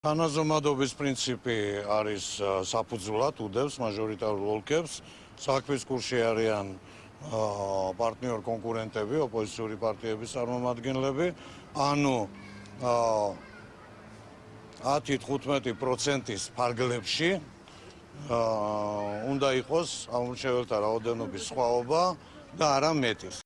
თანაზომადობის პრინციპი არის საფუძვლად უდევს მაჟორიტარულ ოლქებს. საქმის კურსში არიან პარტნიორ კონკურენტები, ოპოზიციური პარტიების წარმომადგენლები, ანუ 10-15%-ის ფარგლებში უნდა იყოს ამუშეველთა რაოდენობის სხვაობა და არა მეტის.